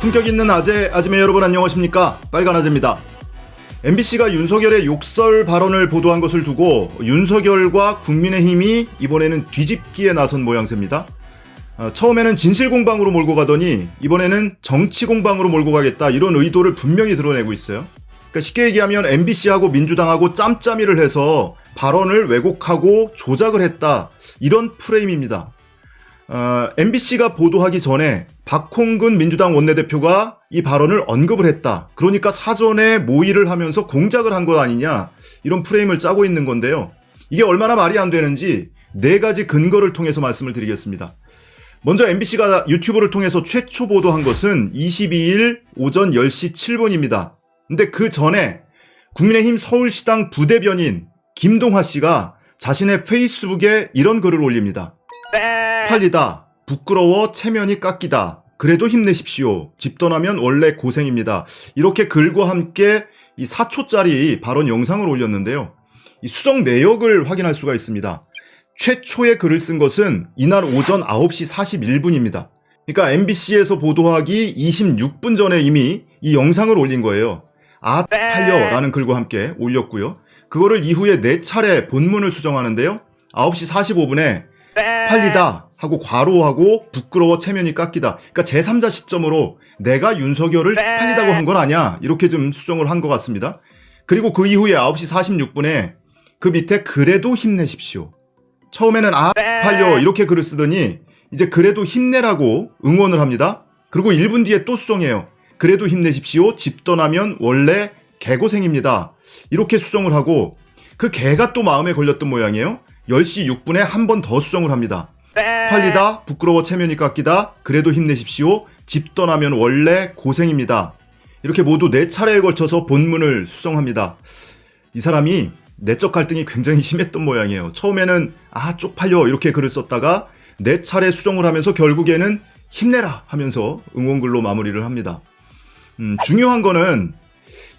품격 있는 아재, 아지매 여러분 안녕하십니까? 빨간 아재입니다. MBC가 윤석열의 욕설 발언을 보도한 것을 두고 윤석열과 국민의힘이 이번에는 뒤집기에 나선 모양새입니다. 어, 처음에는 진실 공방으로 몰고 가더니 이번에는 정치 공방으로 몰고 가겠다 이런 의도를 분명히 드러내고 있어요. 그러니까 쉽게 얘기하면 MBC하고 민주당하고 짬짬이를 해서 발언을 왜곡하고 조작을 했다 이런 프레임입니다. 어, MBC가 보도하기 전에 박홍근 민주당 원내대표가 이 발언을 언급을 했다. 그러니까 사전에 모의를 하면서 공작을 한 것 아니냐 이런 프레임을 짜고 있는 건데요. 이게 얼마나 말이 안 되는지 네 가지 근거를 통해서 말씀을 드리겠습니다. 먼저 MBC가 유튜브를 통해서 최초 보도한 것은 22일 오전 10시 7분입니다. 근데 그 전에 국민의힘 서울시당 부대변인 김동화 씨가 자신의 페이스북에 이런 글을 올립니다. 팔리다. 부끄러워 체면이 깎이다. 그래도 힘내십시오. 집 떠나면 원래 고생입니다. 이렇게 글과 함께 이 4초짜리 발언 영상을 올렸는데요. 이 수정 내역을 확인할 수가 있습니다. 최초의 글을 쓴 것은 이날 오전 9시 41분입니다. 그러니까 MBC에서 보도하기 26분 전에 이미 이 영상을 올린 거예요. 아, 팔려 라는 글과 함께 올렸고요. 그거를 이후에 네 차례 본문을 수정하는데요. 9시 45분에 팔리다 하고 과로하고 부끄러워 체면이 깎이다. 그러니까 제3자 시점으로 내가 윤석열을 팔리다고 한 건 아니야. 이렇게 좀 수정을 한 것 같습니다. 그리고 그 이후에 9시 46분에 그 밑에 그래도 힘내십시오. 처음에는 아 팔려 이렇게 글을 쓰더니 이제 그래도 힘내라고 응원을 합니다. 그리고 1분 뒤에 또 수정해요. 그래도 힘내십시오. 집 떠나면 원래 개고생입니다. 이렇게 수정을 하고 그 개가 또 마음에 걸렸던 모양이에요. 10시 6분에 한 번 더 수정을 합니다. 팔리다, 부끄러워 체면이 깎이다, 그래도 힘내십시오. 집 떠나면 원래 고생입니다. 이렇게 모두 네 차례에 걸쳐서 본문을 수정합니다. 이 사람이 내적 갈등이 굉장히 심했던 모양이에요. 처음에는 아 쪽팔려 이렇게 글을 썼다가 네 차례 수정을 하면서 결국에는 힘내라 하면서 응원글로 마무리를 합니다. 음, 중요한 거는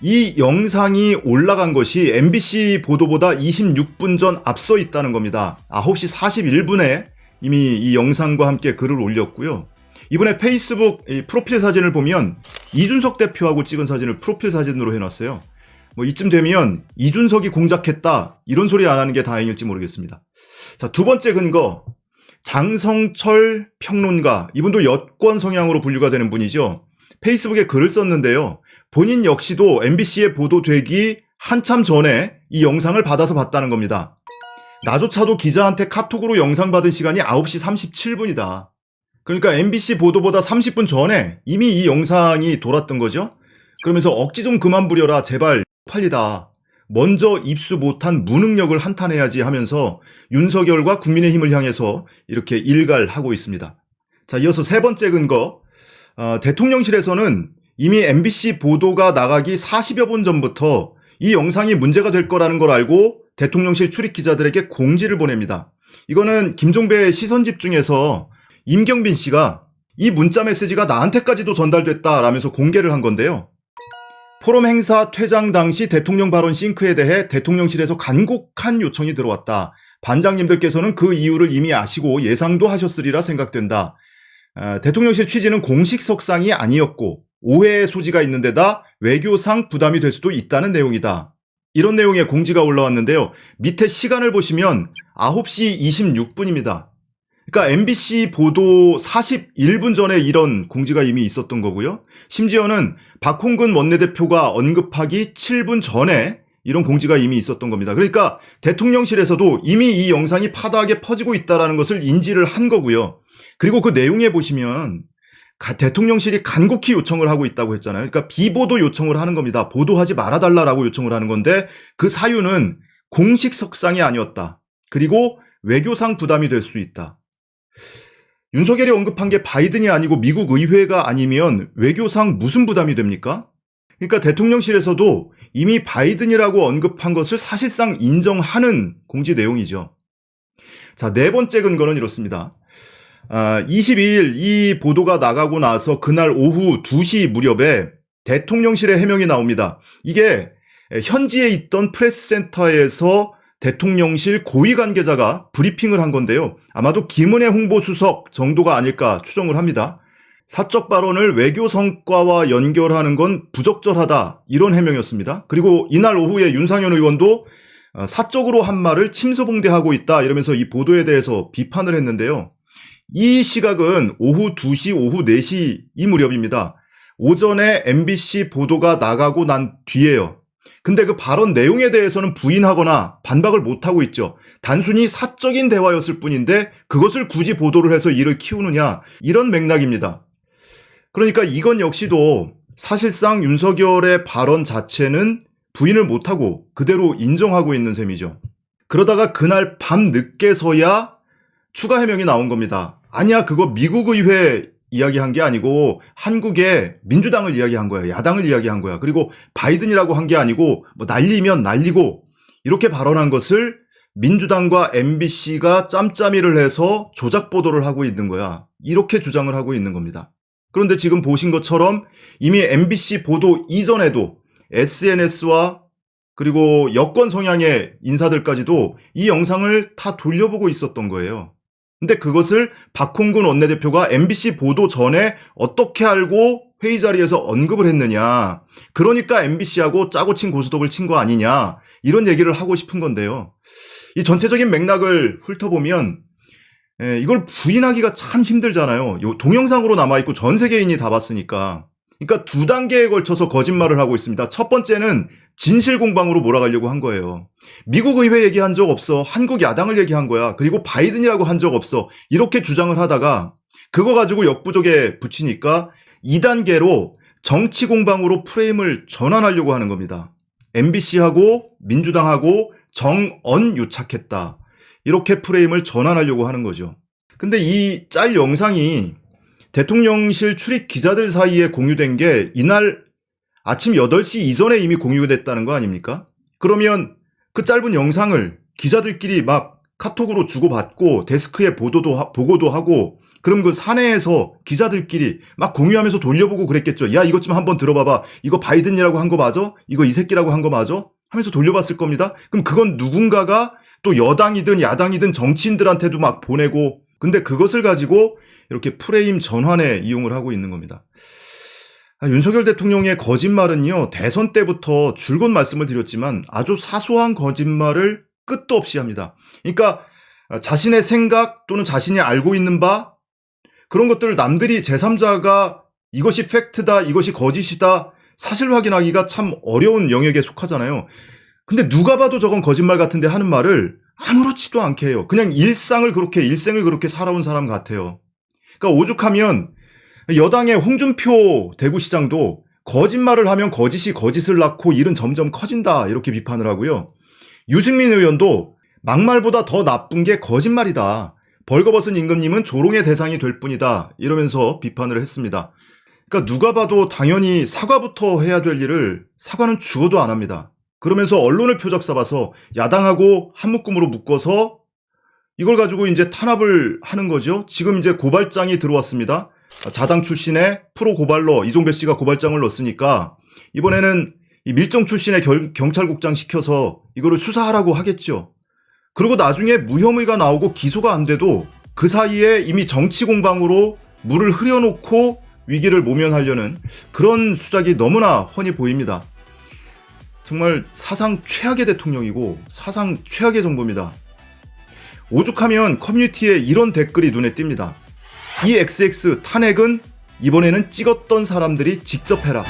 이 영상이 올라간 것이 MBC 보도보다 26분 전 앞서 있다는 겁니다. 9시 41분에 이미 이 영상과 함께 글을 올렸고요. 이번에 페이스북 프로필 사진을 보면 이준석 대표하고 찍은 사진을 프로필 사진으로 해놨어요. 뭐 이쯤 되면 이준석이 공작했다 이런 소리 안 하는 게 다행일지 모르겠습니다. 자, 두 번째 근거 장성철 평론가 이분도 여권 성향으로 분류가 되는 분이죠. 페이스북에 글을 썼는데요. 본인 역시도 MBC에 보도되기 한참 전에 이 영상을 받아서 봤다는 겁니다. 나조차도 기자한테 카톡으로 영상 받은 시간이 9시 37분이다. 그러니까 MBC 보도보다 30분 전에 이미 이 영상이 돌았던 거죠. 그러면서 억지 좀 그만 부려라 제발 팔리다. 먼저 입수 못한 무능력을 한탄해야지 하면서 윤석열과 국민의힘을 향해서 이렇게 일갈하고 있습니다. 자, 이어서 세 번째 근거. 어, 대통령실에서는 이미 MBC 보도가 나가기 40여 분 전부터 이 영상이 문제가 될 거라는 걸 알고 대통령실 출입 기자들에게 공지를 보냅니다. 이거는 김종배 시선 집중에서 임경빈 씨가 이 문자 메시지가 나한테까지도 전달됐다라면서 공개를 한 건데요. 포럼 행사 퇴장 당시 대통령 발언 싱크에 대해 대통령실에서 간곡한 요청이 들어왔다. 반장님들께서는 그 이유를 이미 아시고 예상도 하셨으리라 생각된다. 어, 대통령실 취지는 공식 석상이 아니었고 오해의 소지가 있는 데다 외교상 부담이 될 수도 있다는 내용이다. 이런 내용의 공지가 올라왔는데요. 밑에 시간을 보시면 9시 26분입니다. 그러니까 MBC 보도 41분 전에 이런 공지가 이미 있었던 거고요. 심지어는 박홍근 원내대표가 언급하기 7분 전에 이런 공지가 이미 있었던 겁니다. 그러니까 대통령실에서도 이미 이 영상이 파다하게 퍼지고 있다는 것을 인지를 한 거고요. 그리고 그 내용에 보시면 대통령실이 간곡히 요청을 하고 있다고 했잖아요. 그러니까 비보도 요청을 하는 겁니다. 보도하지 말아달라라고 요청을 하는 건데 그 사유는 공식 석상이 아니었다. 그리고 외교상 부담이 될 수 있다. 윤석열이 언급한 게 바이든이 아니고 미국 의회가 아니면 외교상 무슨 부담이 됩니까? 그러니까 대통령실에서도 이미 바이든이라고 언급한 것을 사실상 인정하는 공지 내용이죠. 자, 네 번째 근거는 이렇습니다. 아, 22일 이 보도가 나가고 나서 그날 오후 2시 무렵에 대통령실의 해명이 나옵니다. 이게 현지에 있던 프레스센터에서 대통령실 고위 관계자가 브리핑을 한 건데요. 아마도 김은혜 홍보수석 정도가 아닐까 추정을 합니다. 사적 발언을 외교 성과와 연결하는 건 부적절하다. 이런 해명이었습니다. 그리고 이날 오후에 윤상현 의원도 어, 사적으로 한 말을 침소봉대하고 있다. 이러면서 이 보도에 대해서 비판을 했는데요. 이 시각은 오후 2시, 오후 4시 이 무렵입니다. 오전에 MBC 보도가 나가고 난 뒤에요. 근데 그 발언 내용에 대해서는 부인하거나 반박을 못하고 있죠. 단순히 사적인 대화였을 뿐인데 그것을 굳이 보도를 해서 일을 키우느냐 이런 맥락입니다. 그러니까 이건 역시도 사실상 윤석열의 발언 자체는 부인을 못하고 그대로 인정하고 있는 셈이죠. 그러다가 그날 밤 늦게서야 추가 해명이 나온 겁니다. 아니야, 그거 미국 의회 이야기한 게 아니고 한국의 민주당을 이야기한 거야. 야당을 이야기한 거야. 그리고 바이든이라고 한 게 아니고 뭐 날리면 날리고 이렇게 발언한 것을 민주당과 MBC가 짬짬이를 해서 조작 보도를 하고 있는 거야. 이렇게 주장을 하고 있는 겁니다. 그런데 지금 보신 것처럼 이미 MBC 보도 이전에도 SNS와 그리고 여권 성향의 인사들까지도 이 영상을 다 돌려보고 있었던 거예요. 근데 그것을 박홍근 원내대표가 MBC 보도 전에 어떻게 알고 회의 자리에서 언급을 했느냐. 그러니까 MBC하고 짜고 친 고스톱을 친 거 아니냐. 이런 얘기를 하고 싶은 건데요. 이 전체적인 맥락을 훑어보면 에, 이걸 부인하기가 참 힘들잖아요. 요 동영상으로 남아있고 전 세계인이 다 봤으니까. 그러니까 두 단계에 걸쳐서 거짓말을 하고 있습니다. 첫 번째는 진실 공방으로 몰아가려고 한 거예요. 미국 의회 얘기한 적 없어. 한국 야당을 얘기한 거야. 그리고 바이든이라고 한 적 없어. 이렇게 주장을 하다가 그거 가지고 역부족에 붙이니까 2단계로 정치 공방으로 프레임을 전환하려고 하는 겁니다. MBC하고 민주당하고 정언 유착했다. 이렇게 프레임을 전환하려고 하는 거죠. 근데 이 짤 영상이 대통령실 출입 기자들 사이에 공유된 게 이날 아침 8시 이전에 이미 공유가 됐다는 거 아닙니까? 그러면 그 짧은 영상을 기자들끼리 막 카톡으로 주고받고 데스크에 보도도 하, 보고도 하고 그럼 그 사내에서 기자들끼리 막 공유하면서 돌려보고 그랬겠죠. 야 이것 좀 한번 들어봐봐. 이거 바이든이라고 한 거 맞아? 이거 이 새끼라고 한 거 맞아? 하면서 돌려봤을 겁니다. 그럼 그건 누군가가 또 여당이든 야당이든 정치인들한테도 막 보내고 근데 그것을 가지고 이렇게 프레임 전환에 이용을 하고 있는 겁니다. 아, 윤석열 대통령의 거짓말은요, 대선 때부터 줄곧 말씀을 드렸지만 아주 사소한 거짓말을 끝도 없이 합니다. 그러니까 자신의 생각 또는 자신이 알고 있는 바 그런 것들을 남들이 제3자가 이것이 팩트다, 이것이 거짓이다, 사실 확인하기가 참 어려운 영역에 속하잖아요. 근데 누가 봐도 저건 거짓말 같은데 하는 말을 아무렇지도 않게 해요. 그냥 일상을 그렇게, 일생을 그렇게 살아온 사람 같아요. 그러니까 오죽하면 여당의 홍준표 대구시장도 거짓말을 하면 거짓이 거짓을 낳고 일은 점점 커진다. 이렇게 비판을 하고요. 유승민 의원도 막말보다 더 나쁜 게 거짓말이다. 벌거벗은 임금님은 조롱의 대상이 될 뿐이다. 이러면서 비판을 했습니다. 그러니까 누가 봐도 당연히 사과부터 해야 될 일을 사과는 죽어도 안 합니다. 그러면서 언론을 표적 삼아서 야당하고 한 묶음으로 묶어서 이걸 가지고 이제 탄압을 하는 거죠. 지금 이제 고발장이 들어왔습니다. 자당 출신의 프로 고발러 이종배 씨가 고발장을 넣었으니까 이번에는 이 밀정 출신의 결, 경찰국장 시켜서 이거를 수사하라고 하겠죠. 그리고 나중에 무혐의가 나오고 기소가 안 돼도 그 사이에 이미 정치 공방으로 물을 흐려놓고 위기를 모면하려는 그런 수작이 너무나 훤히 보입니다. 정말 사상 최악의 대통령이고 사상 최악의 정부입니다. 오죽하면 커뮤니티에 이런 댓글이 눈에 띕니다. 이 XX 탄핵은 이번에는 찍었던 사람들이 직접 해라.